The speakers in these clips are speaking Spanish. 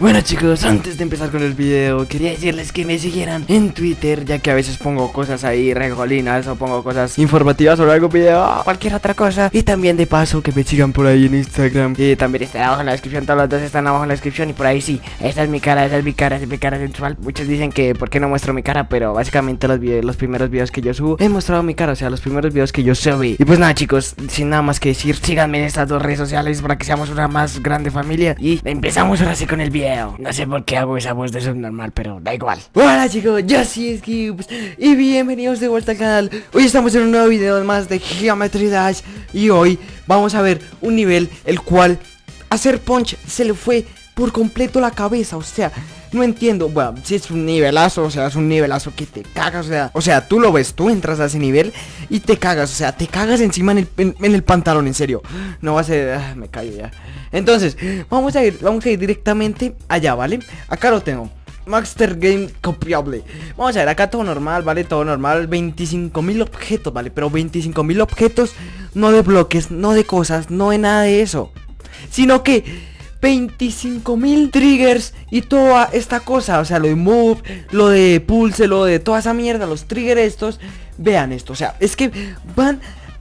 Bueno chicos, antes de empezar con el video Quería decirles que me siguieran en Twitter Ya que a veces pongo cosas ahí regolinas O pongo cosas informativas sobre algún video Cualquier otra cosa. Y también de paso que me sigan por ahí en Instagram Y también está abajo en la descripción Todos los dos están abajo en la descripción Y por ahí sí, esta es mi cara, esta es mi cara, esta es mi cara sensual. Muchos dicen que por qué no muestro mi cara Pero básicamente los, videos, los primeros videos que yo subo He mostrado mi cara, o sea los primeros videos que yo subí. Y pues nada chicos, sin nada más que decir Síganme en estas dos redes sociales para que seamos una más grande familia Y empezamos ahora sí con el video no sé por qué hago esa voz de subnormal, pero da igual. Hola chicos, yo soy Skips Y bienvenidos de vuelta al canal. Hoy estamos en un nuevo video más de Geometry Dash Y hoy vamos a ver un nivel el cual hacer punch se le fue por completo la cabeza O sea, no entiendo, bueno, si es un nivelazo, o sea, es un nivelazo que te cagas, o sea, o sea, tú lo ves, tú entras a ese nivel y te cagas, o sea, te cagas encima en el, en, el pantalón, en serio. No va a ser, ah, me callo ya. Entonces, vamos a ir, vamos a ir directamente allá, ¿vale? Acá lo tengo. Master Game copiable Vamos a ver, acá todo normal, ¿vale? Todo normal 25.000 objetos, ¿vale? Pero 25.000 objetos No de bloques, no de cosas, no de nada de eso Sino que 25.000 triggers y toda esta cosa O sea, lo de move, lo de pulse, lo de toda esa mierda Los triggers estos Vean esto, o sea, es que van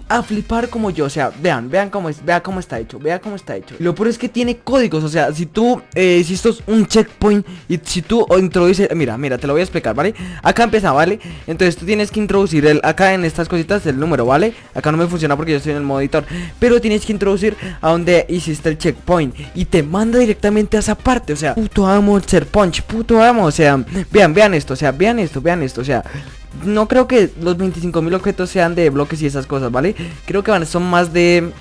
a flipar como yo, o sea, vean, vean cómo es, vea cómo está hecho, vea cómo está hecho. Lo peor es que tiene códigos, o sea, si tú, eh, un checkpoint y si tú introduces, mira, mira, te lo voy a explicar, ¿vale? Acá empieza, ¿vale? Entonces tú tienes que introducir el, acá en estas cositas el número, ¿vale? Acá no me funciona porque yo estoy en el modo editor, pero tienes que introducir a donde hiciste el checkpoint y te manda directamente a esa parte, o sea, puto amo el ser punch, puto amo, o sea, vean, vean esto, o sea, vean esto, vean esto, o sea, no creo que los 25.000 objetos sean de bloques y esas cosas, ¿vale? Creo que van, son más de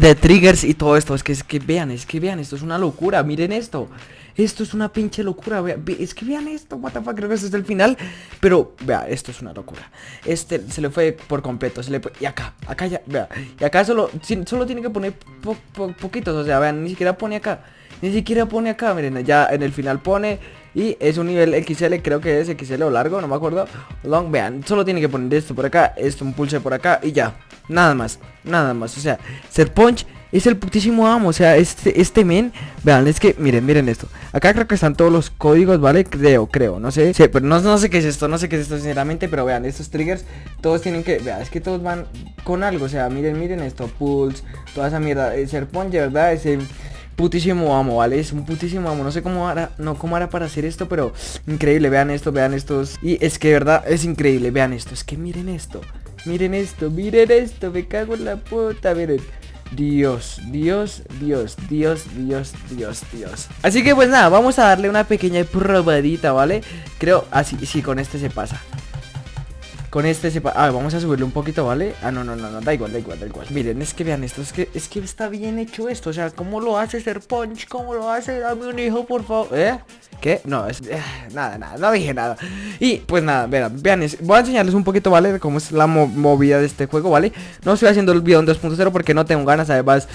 de triggers y todo esto. Es que, es que vean, es que vean, esto es una locura. Miren esto. Esto es una pinche locura. es que vean esto, what the creo que este es el final. Pero, vea, esto es una locura. Este se le fue por completo. Se le y acá, acá ya, vea. Y acá solo, solo tiene que poner poquitos. O sea, vean, ni siquiera pone acá. Ni siquiera pone acá, miren, ya en el final pone y es un nivel XL, creo que es XL o largo, no me acuerdo. Long, vean, solo tiene que poner esto por acá Esto, un pulse por acá y ya. Nada más, nada más, o sea Set Punch es el putísimo amo, o sea, este, este men Vean, es que, miren, miren esto. Acá creo que están todos los códigos, ¿vale? Creo, creo, no sé. Sí, pero no, no sé qué es esto, no sé qué es esto sinceramente Pero vean, estos triggers, todos tienen que, vean, es que todos van con algo. O sea, miren, miren esto, pulse, toda esa mierda. Ser Punch, ¿verdad? Ese putísimo amo, ¿vale? Es un putísimo amo. No sé cómo hará, no cómo hará para hacer esto, pero increíble. Vean esto, vean estos. Y es que de verdad es increíble. Vean esto. Es que miren esto. Miren esto, miren esto. Me cago en la puta, miren. Dios, Dios, Dios, Dios, Dios, Dios, Dios Así que pues nada, vamos a darle una pequeña probadita, ¿vale? Creo, así, sí, con este se pasa con este se Ah, vamos a subirle un poquito, ¿vale? Ah, no, no, no, no, da igual, da igual, da igual Miren, es que vean esto, es que, es que está bien hecho esto O sea, ¿cómo lo hace ser punch? ¿Cómo lo hace? Dame un hijo, por favor ¿Eh? ¿Qué? No, es... Eh, nada, nada, no dije nada Y, pues nada, vean, vean Voy a enseñarles un poquito, ¿vale? Cómo es la movida de este juego, ¿vale? No estoy haciendo el video en 2.0 porque no tengo ganas, además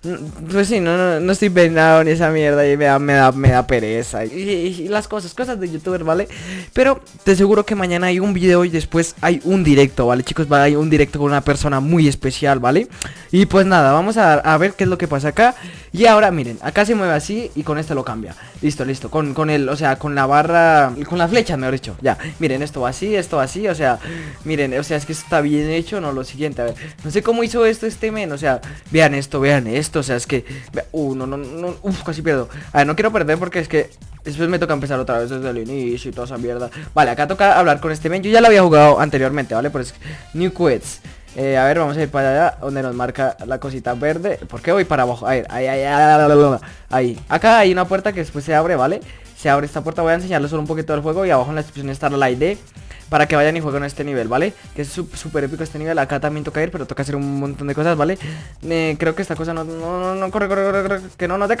pues sí, no, no, estoy peinado ni esa mierda y me da, me da, me da pereza y, las cosas, cosas de youtuber, ¿vale? Pero te aseguro que mañana hay un video y después hay un directo, ¿vale? Chicos, va a un directo con una persona muy especial, ¿vale? Y pues nada, vamos a, a ver qué es lo que pasa acá Y ahora, miren, acá se mueve así y con esto lo cambia Listo, listo, con, con el, o sea, con la barra, con la flecha, mejor dicho Ya, miren, esto va así, esto va así, o sea, miren, o sea, es que está bien hecho, no, lo siguiente, a ver No sé cómo hizo esto este men, o sea, vean esto, vean esto o sea, es que... Uh, no, no, no, casi pierdo. A ver, no quiero perder porque es que Después me toca empezar otra vez desde el inicio y toda esa mierda. Vale, acá toca hablar con este men. Yo ya lo había jugado anteriormente, ¿vale? Por eso, New Quits. Eh, a ver, vamos a ir para allá Donde nos marca la cosita verde. ¿Por qué voy para abajo? A ver, ahí, ahí, ahí, ahí Acá hay una puerta que después se abre, ¿vale? Se abre esta puerta, voy a enseñarles solo un poquito del juego Y abajo en la descripción está la ID para que vayan y jueguen este nivel, ¿vale? Que es súper épico este nivel, acá también toca ir, pero toca hacer un montón de cosas, ¿vale? Creo que esta cosa no, no, no, no, corre, corre, corre, que no, no te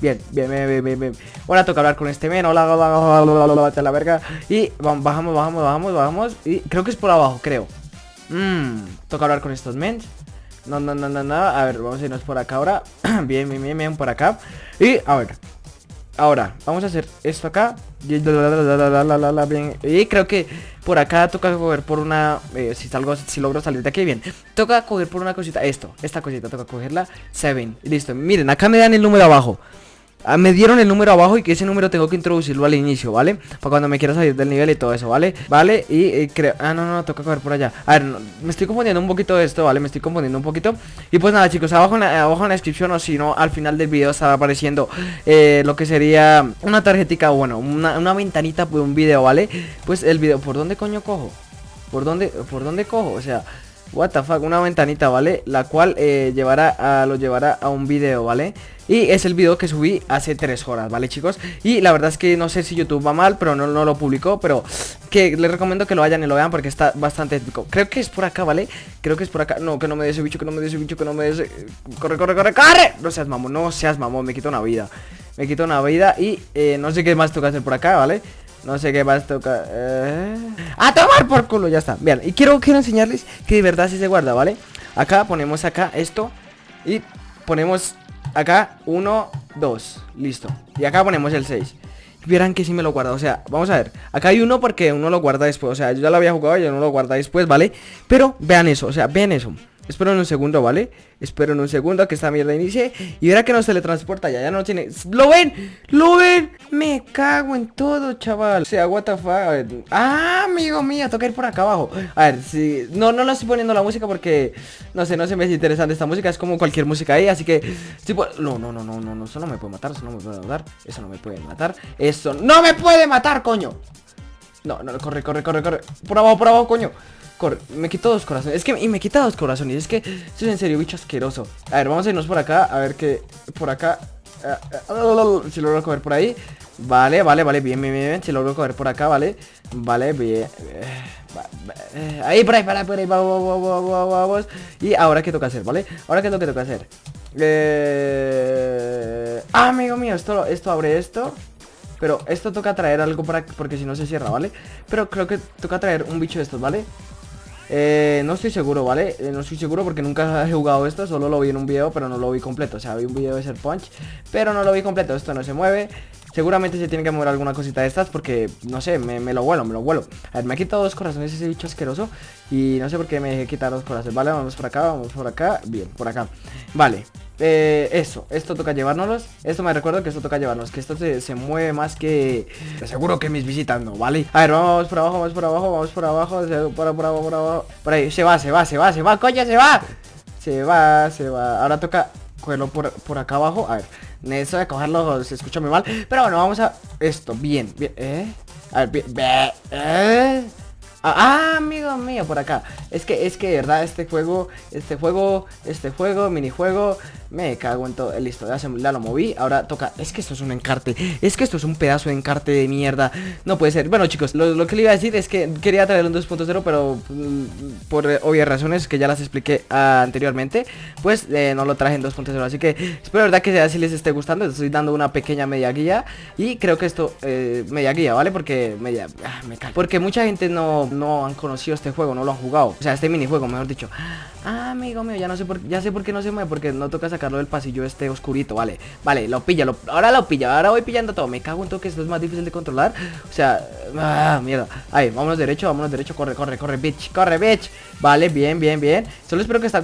Bien, bien, bien, bien, bien, Ahora toca hablar con este men, hola, hola, hola, hola, la verga. Y bajamos, bajamos, bajamos, bajamos Y creo que es por abajo, creo. Mmm, toca hablar con estos men no, no, no, no, no, a ver, vamos a irnos por acá ahora. Bien, bien, bien, bien, por acá. Y, a ver Ahora, vamos a hacer esto acá. Y creo que por acá toca coger por una eh, Si salgo, si logro salir de aquí, bien. Toca coger por una cosita, esto, esta cosita Toca cogerla, 7, listo Miren, acá me dan el número abajo Ah, me dieron el número abajo y que ese número tengo que introducirlo al inicio, ¿vale? Para cuando me quiera salir del nivel y todo eso, ¿vale? Vale, y, creo... Ah, no, no, toca coger por allá A ver, me estoy confundiendo un poquito de esto, ¿vale? Me estoy confundiendo un poquito Y pues nada, chicos, abajo en la, abajo en la descripción o si no, al final del video estará apareciendo eh, Lo que sería una tarjetica, bueno, una, una ventanita de un video, ¿vale? Pues el video, ¿por dónde coño cojo? ¿Por dónde, por dónde cojo? O sea... What the fuck, una ventanita, ¿vale? La cual eh, llevará lo llevará a un video, ¿vale? Y es el video que subí hace 3 horas, ¿vale, chicos? Y la verdad es que no sé si YouTube va mal, pero no, no lo publicó Pero que les recomiendo que lo vayan y lo vean porque está bastante épico Creo que es por acá, ¿vale? Creo que es por acá No, que no me dé ese bicho, que no me dé ese bicho, que no me dé ese... Corre, corre, corre, corre No seas mamón, no seas mamón, me quito una vida Me quito una vida y eh, no sé qué más toca hacer por acá, ¿vale? No sé qué más toca eh... ¡A tomar por culo! Ya está Bien, y quiero, quiero enseñarles que de verdad sí se guarda, ¿vale? Acá ponemos acá esto Y ponemos acá 1, 2 Listo Y acá ponemos el 6 Verán que sí me lo guarda, o sea, vamos a ver Acá hay uno porque uno lo guarda después O sea, yo ya lo había jugado y yo no lo guarda después, ¿vale? Pero vean eso, o sea, vean eso Espero en un segundo, ¿vale? Espero en un segundo que esta mierda inicie Y verá que no se le transporta ya, ya no tiene ¡Lo ven! ¡Lo ven! Me cago en todo, chaval O sea, what the fuck ¡Ah, amigo mío! Toca ir por acá abajo A ver, si... No, no lo estoy poniendo la música porque No sé, no se me es interesante esta música Es como cualquier música ahí, así que tipo... No, no, no, no, no, no Eso no me puede matar, eso no me puede matar Eso no me puede matar Eso no me puede matar, coño No, no, corre, corre, corre, corre Por abajo, por abajo, coño me quito dos corazones. Es que y me quita dos corazones. Es que esto es en serio, bicho asqueroso. A ver, vamos a irnos por acá. A ver que por acá. Eh, eh, si logro coger por ahí. Vale, vale, vale. Bien, bien, bien. Si logro coger por acá, vale. Vale, bien. Eh, ahí, por ahí, por ahí, por ahí. Vamos, vamos, vamos. Y ahora, ¿qué toca hacer, vale? Ahora, ¿qué es lo que toca hacer? Eh... Ah, amigo mío, esto, esto abre esto. Pero esto toca traer algo para porque si no se cierra, ¿vale? Pero creo que toca traer un bicho de estos, ¿vale? Eh, no estoy seguro, ¿vale? Eh, no estoy seguro porque nunca he jugado esto Solo lo vi en un video, pero no lo vi completo O sea, vi un video de ser punch, pero no lo vi completo Esto no se mueve Seguramente se tiene que mover alguna cosita de estas porque, no sé, me, lo vuelo, me lo vuelo. A ver, me ha quitado dos corazones ese bicho asqueroso Y no sé por qué me dejé quitar dos corazones. Vale, vamos por acá, vamos por acá. Bien, por acá. Vale, eh, eso, esto toca llevárnoslos. Esto me recuerdo que esto toca llevarnos Que esto se, mueve más que... Seguro que mis visitas no, ¿vale? A ver, vamos por abajo, vamos por abajo, vamos por abajo Por, por abajo, por abajo. Por ahí, se va, se va, se va, se va, coño, se va. Se va, se va. Ahora toca cogerlo por, por acá abajo. A ver, eso de cogerlo se escucha muy mal Pero bueno, vamos a... Esto, bien, bien, ¿eh? A ver, bien, ¿eh? Ah, ah, amigo mío, por acá. Es que, es que, verdad, este juego Este juego, este juego, minijuego Me cago en todo, listo, ya, lo moví Ahora toca, es que esto es un encarte Es que esto es un pedazo de encarte de mierda. No puede ser, bueno chicos, lo, que le iba a decir Es que quería traer un 2.0 Pero mm, por obvias razones que ya las expliqué anteriormente Pues eh, no lo traje en 2.0 Así que espero de verdad que si les esté gustando. Estoy dando una pequeña media guía Y creo que esto, eh, media guía, ¿vale? Porque media, ah, me cago Porque mucha gente no no han conocido este juego, no lo han jugado. O sea, este minijuego, mejor dicho. Ah, amigo mío, ya no sé por ya sé por qué no se mueve, porque no toca sacarlo del pasillo este oscurito, vale. Vale, lo pilla, lo, ahora lo pilla, ahora voy pillando todo. Me cago en todo que esto es más difícil de controlar. O sea, ah, mierda. Ahí, vámonos derecho, vámonos derecho, corre, corre, corre, bitch, corre, bitch. Vale, bien, bien, bien. Solo espero que está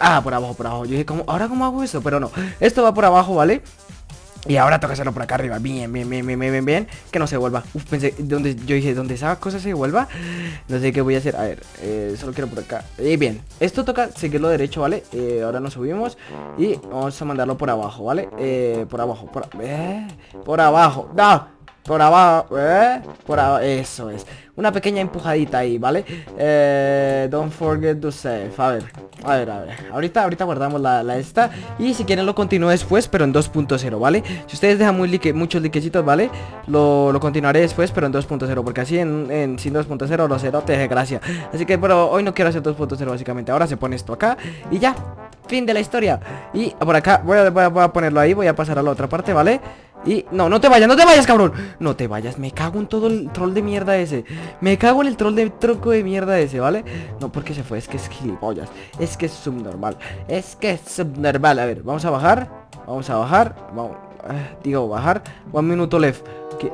Ah, por abajo, por abajo. Yo dije, ¿cómo? ¿ahora cómo hago eso? Pero no. Esto va por abajo, ¿vale? Y ahora toca hacerlo por acá arriba. Bien, bien, bien, bien, bien, bien, Que no se vuelva. Uf, pensé, donde, yo dije, donde esa cosa se vuelva. No sé qué voy a hacer. A ver, eh, solo quiero por acá. Y bien, esto toca seguirlo derecho, ¿vale? Eh, ahora nos subimos y vamos a mandarlo por abajo, ¿vale? Eh, por abajo, por, eh, por abajo. ¡No! Por abajo, ¿eh? Por abajo, eso es Una pequeña empujadita ahí, ¿vale? Eh, don't forget to save A ver, a ver, a ver Ahorita, ahorita guardamos la, esta Y si quieren lo continúo después, pero en 2.0, ¿vale? Si ustedes dejan muchos liquecitos, ¿vale? Lo, continuaré después, pero en 2.0 Porque así en, sin 2.0 lo cero te deje gracia Así que, pero hoy no quiero hacer 2.0 básicamente Ahora se pone esto acá y ya Fin de la historia Y por acá, voy a ponerlo ahí Voy a pasar a la otra parte, ¿vale? Y... No, no te vayas, no te vayas, cabrón. No te vayas, me cago en todo el troll de mierda ese. Me cago en el troll de tronco de mierda ese, ¿vale? No, porque se fue, es que es gilipollas Es que es subnormal Es que es subnormal, a ver, vamos a bajar Vamos a bajar Vamos, eh, digo, bajar. One minuto left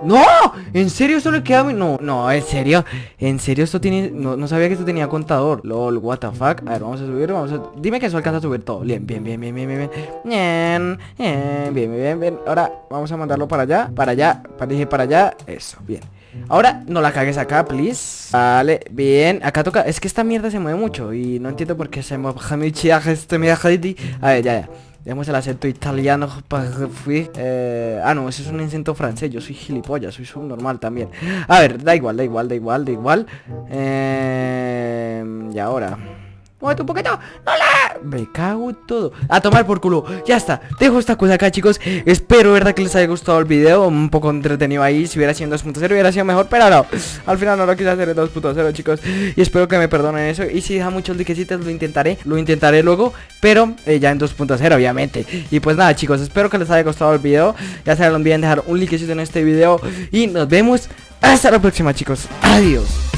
¡No! ¿En serio esto le queda. No, no, en serio En serio esto tiene... No, no sabía que esto tenía contador. LOL, what the fuck. A ver, vamos a subir, vamos a... Dime que eso alcanza a subir todo. Bien, bien, bien, bien, bien, bien Bien, bien, bien, bien, bien Ahora vamos a mandarlo para allá Para allá, para, dije para allá. Eso, bien. Ahora, no la cagues acá, please. Vale, bien, acá toca Es que esta mierda se mueve mucho Y no entiendo por qué se mueve. Este A ver, ya, ya Dejemos el acento italiano eh, Ah, no, ese es un acento francés Yo soy gilipollas, soy subnormal también. A ver, da igual, da igual, da igual, da igual. Eh, Y ahora Muévete un poquito. ¡No la! Me cago en todo. A tomar por culo. Ya está. Dejo esta cosa acá, chicos. Espero, verdad, que les haya gustado el video. Un poco entretenido ahí. Si hubiera sido en 2.0 hubiera sido mejor. Pero no. Al final no lo quise hacer en 2.0, chicos. Y espero que me perdonen eso. Y si deja muchos likecitos Lo intentaré. Lo intentaré luego. Pero eh, ya en 2.0, obviamente. Y pues nada, chicos. Espero que les haya gustado el video. Ya saben, no olviden dejar un likecito en este video. Y nos vemos. Hasta la próxima, chicos. Adiós